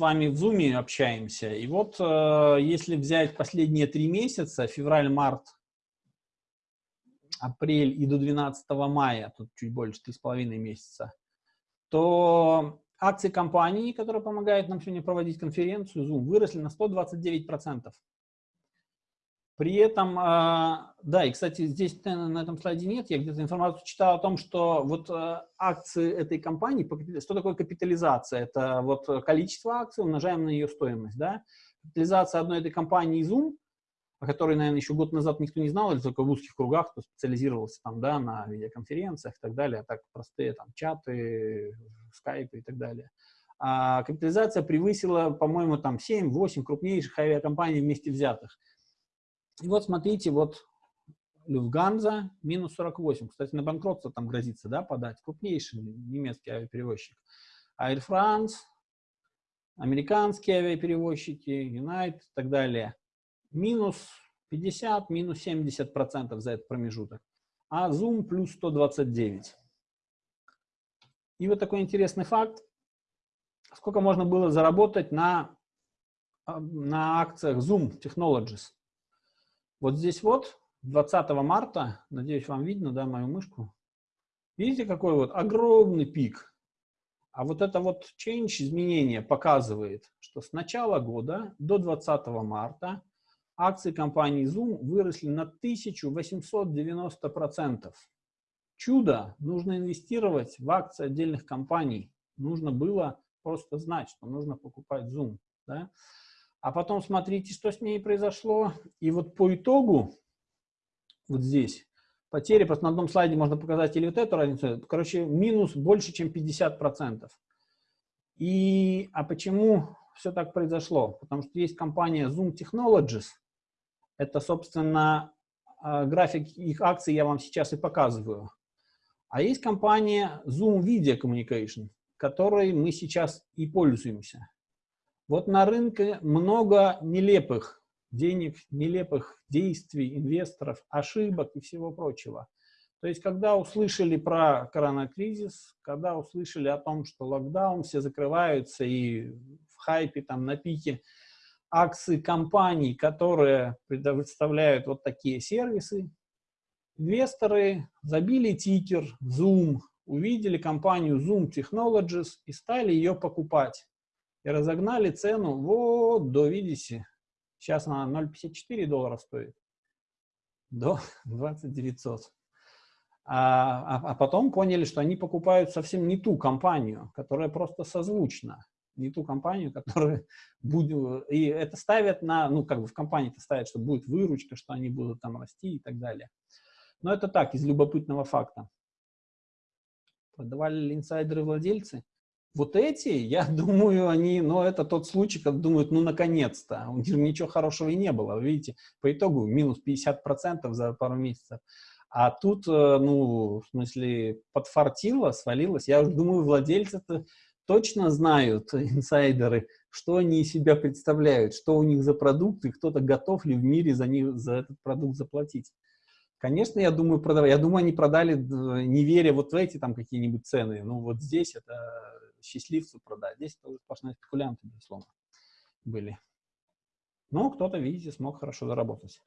вами в Zoom общаемся, и вот э, если взять последние три месяца, февраль, март, апрель и до 12 мая, тут чуть больше, три с половиной месяца, то акции компании, которая помогает нам сегодня проводить конференцию Zoom, выросли на 129%. При этом, а, да, и, кстати, здесь на этом слайде нет, я где-то информацию читал о том, что вот а, акции этой компании, что такое капитализация? Это вот количество акций умножаем на ее стоимость, да? Капитализация одной этой компании Zoom, о которой, наверное, еще год назад никто не знал, или только в узких кругах, кто специализировался там, да, на видеоконференциях и так далее, а так простые там чаты, скайпы и так далее. А капитализация превысила, по-моему, там 7-8 крупнейших авиакомпаний вместе взятых. И вот смотрите, вот Люфганза минус 48. Кстати, на банкротство там грозится, да, подать. Крупнейший немецкий авиаперевозчик. Air France, американские авиаперевозчики, United и так далее. Минус 50, минус 70 процентов за этот промежуток. А Zoom плюс 129. И вот такой интересный факт. Сколько можно было заработать на, на акциях Zoom Technologies? Вот здесь вот, 20 марта, надеюсь, вам видно, да, мою мышку. Видите, какой вот огромный пик. А вот это вот change, изменение, показывает, что с начала года до 20 марта акции компании Zoom выросли на 1890%. Чудо! Нужно инвестировать в акции отдельных компаний. Нужно было просто знать, что нужно покупать Zoom. Да? А потом смотрите, что с ней произошло. И вот по итогу, вот здесь, потери, просто на одном слайде можно показать или вот эту разницу, короче, минус больше, чем 50%. И, а почему все так произошло? Потому что есть компания Zoom Technologies, это, собственно, а, график их акций я вам сейчас и показываю. А есть компания Zoom Video Communication, которой мы сейчас и пользуемся. Вот на рынке много нелепых денег, нелепых действий инвесторов, ошибок и всего прочего. То есть, когда услышали про коронакризис, когда услышали о том, что локдаун, все закрываются и в хайпе, там, на пике акции компаний, которые предоставляют вот такие сервисы, инвесторы забили тикер Zoom, увидели компанию Zoom Technologies и стали ее покупать и разогнали цену вот до, видите, сейчас она 0,54 доллара стоит, до 20 900. А, а, а потом поняли, что они покупают совсем не ту компанию, которая просто созвучна, не ту компанию, которая будет, и это ставят на, ну, как бы в компании-то ставят, что будет выручка, что они будут там расти и так далее. Но это так, из любопытного факта. Продавали ли инсайдеры владельцы? Вот эти, я думаю, они, ну, это тот случай, когда думают, ну, наконец-то, у них ничего хорошего и не было. Видите, по итогу минус 50% за пару месяцев. А тут, э, ну, в смысле, подфартило, свалилось. Я уже думаю, владельцы-то точно знают, инсайдеры, что они из себя представляют, что у них за продукты, кто-то готов ли в мире за, них, за этот продукт заплатить. Конечно, я думаю, продавать. Я думаю, они продали, не веря вот в эти там какие-нибудь цены. Ну, вот здесь это счастливцу продать. Здесь это сплошные спекулянты, безусловно, были. Но кто-то, видите, смог хорошо заработать.